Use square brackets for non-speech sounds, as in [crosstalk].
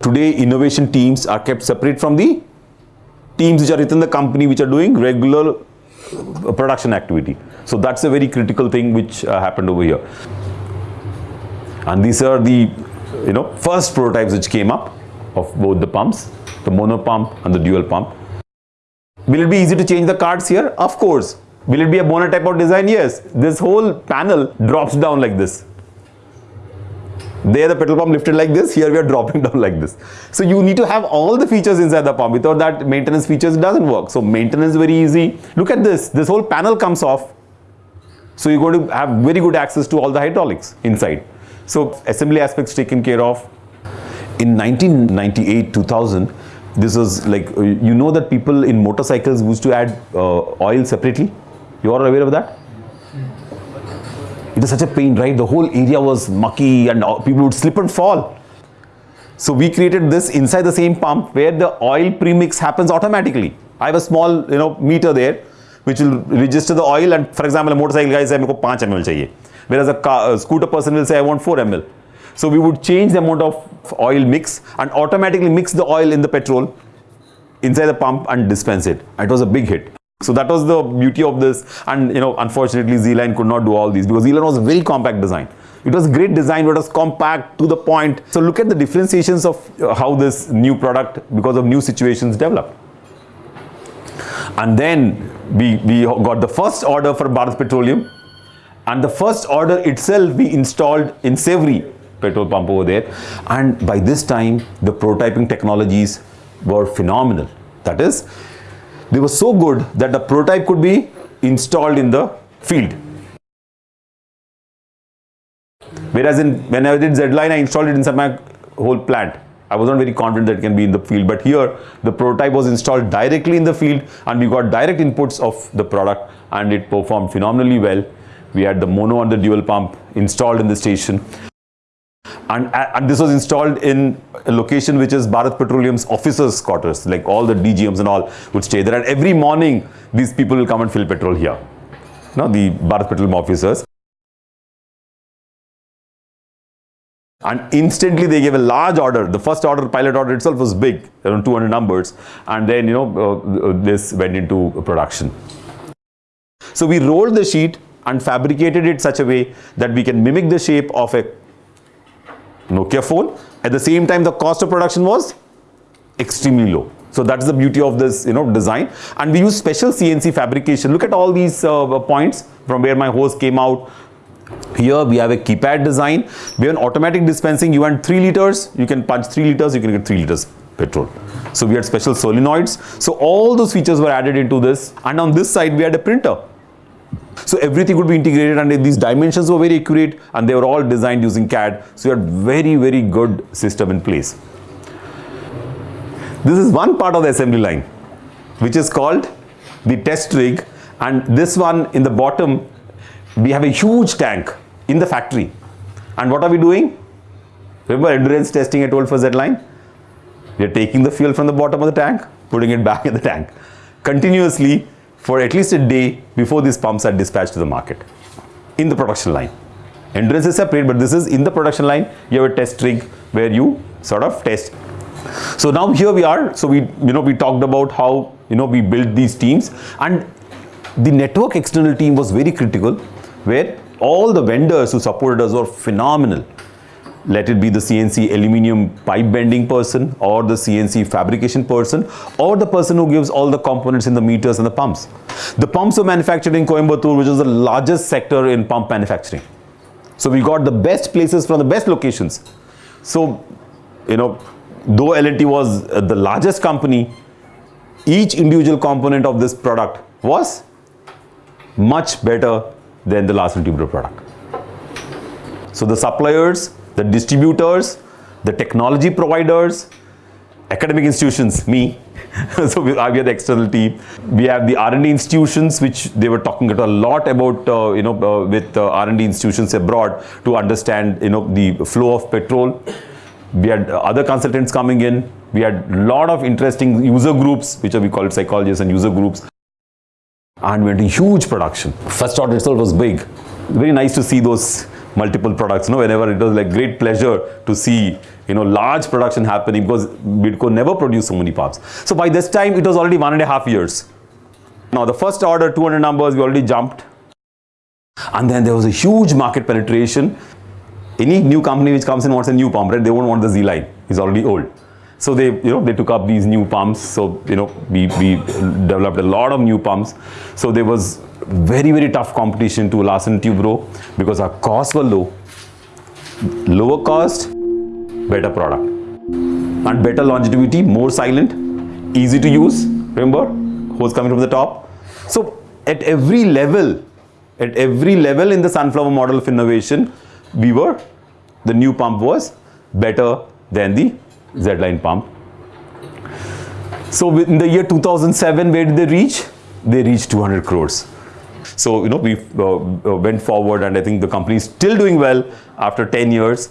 Today, innovation teams are kept separate from the teams which are within the company which are doing regular uh, production activity. So that's a very critical thing which uh, happened over here. And these are the you know first prototypes which came up of both the pumps, the mono pump and the dual pump. Will it be easy to change the cards here? Of course. Will it be a bonnet type of design? Yes. This whole panel drops down like this. There the petrol pump lifted like this, here we are dropping [laughs] down like this. So you need to have all the features inside the pump. Without that maintenance features doesn't work. So maintenance is very easy. Look at this, this whole panel comes off. So you're going to have very good access to all the hydraulics inside. So assembly aspects taken care of. In 1998-2000, this was like, uh, you know that people in motorcycles used to add uh, oil separately? You are aware of that? It was such a pain, right? The whole area was mucky and people would slip and fall. So we created this inside the same pump where the oil premix happens automatically. I have a small, you know, meter there which will register the oil and for example, a motorcycle guy says, I want 5 ml. Whereas a, car, a scooter person will say, I want 4 ml. So we would change the amount of oil mix and automatically mix the oil in the petrol inside the pump and dispense it. It was a big hit. So that was the beauty of this and you know unfortunately Z-Line could not do all these because Z-Line was a very compact design. It was great design but it was compact to the point. So look at the differentiations of uh, how this new product because of new situations developed. And then we, we got the first order for Bharat Petroleum and the first order itself we installed in Sewri petrol pump over there and by this time the prototyping technologies were phenomenal. That is they were so good that the prototype could be installed in the field. Whereas in when I did Z-Line, I installed it inside my whole plant. I was not very confident that it can be in the field, but here the prototype was installed directly in the field and we got direct inputs of the product and it performed phenomenally well. We had the mono and the dual pump installed in the station and, and this was installed in a location which is Bharat Petroleum's officers quarters like all the DGMs and all would stay there. And every morning these people will come and fill petrol here. Now the Bharat Petroleum officers. And instantly they gave a large order. The first order pilot order itself was big around 200 numbers. And then you know uh, this went into production. So we rolled the sheet and fabricated it such a way that we can mimic the shape of a Nokia phone. At the same time, the cost of production was extremely low. So that's the beauty of this, you know, design. And we use special CNC fabrication. Look at all these uh, points from where my hose came out. Here we have a keypad design. We have an automatic dispensing. You want 3 liters, you can punch 3 liters, you can get 3 liters petrol. So we had special solenoids. So all those features were added into this. And on this side, we had a printer. So everything would be integrated and these dimensions were very accurate and they were all designed using CAD. So you had very, very good system in place. This is one part of the assembly line which is called the test rig and this one in the bottom we have a huge tank in the factory and what are we doing? Remember endurance testing I told for Z-line? We are taking the fuel from the bottom of the tank, putting it back in the tank continuously for at least a day before these pumps are dispatched to the market in the production line. Endurance is separate, but this is in the production line. You have a test rig where you sort of test. So now here we are. So we, you know, we talked about how, you know, we built these teams and the network external team was very critical where all the vendors who supported us were phenomenal let it be the CNC aluminum pipe bending person or the CNC fabrication person or the person who gives all the components in the meters and the pumps. The pumps were manufactured in Coimbatore which is the largest sector in pump manufacturing. So we got the best places from the best locations. So, you know, though L&T was uh, the largest company, each individual component of this product was much better than the Larsen & product. So the suppliers the distributors, the technology providers, academic institutions, me. [laughs] so we, have the external team. We have the R&D institutions, which they were talking a lot about, uh, you know, uh, with uh, R&D institutions abroad to understand, you know, the flow of petrol. We had other consultants coming in. We had a lot of interesting user groups, which are we call it psychologists and user groups. And we went in huge production. First order itself was big. Very nice to see those multiple products. You know, whenever it was like great pleasure to see you know large production happening because Midco never produced so many pumps. So by this time it was already one and a half years. Now the first order 200 numbers we already jumped and then there was a huge market penetration. Any new company which comes in wants a new pump, right? They won't want the Z line. It's already old. So they, you know, they took up these new pumps. So, you know, we, we developed a lot of new pumps. So there was very, very tough competition to Larsen Toubro because our costs were low. Lower cost, better product. And better longevity, more silent, easy to use. Remember, hose coming from the top. So at every level, at every level in the sunflower model of innovation, we were, the new pump was better than the Z-line pump. So in the year 2007, where did they reach? They reached 200 crores. So, you know, we uh, uh, went forward and I think the company is still doing well after 10 years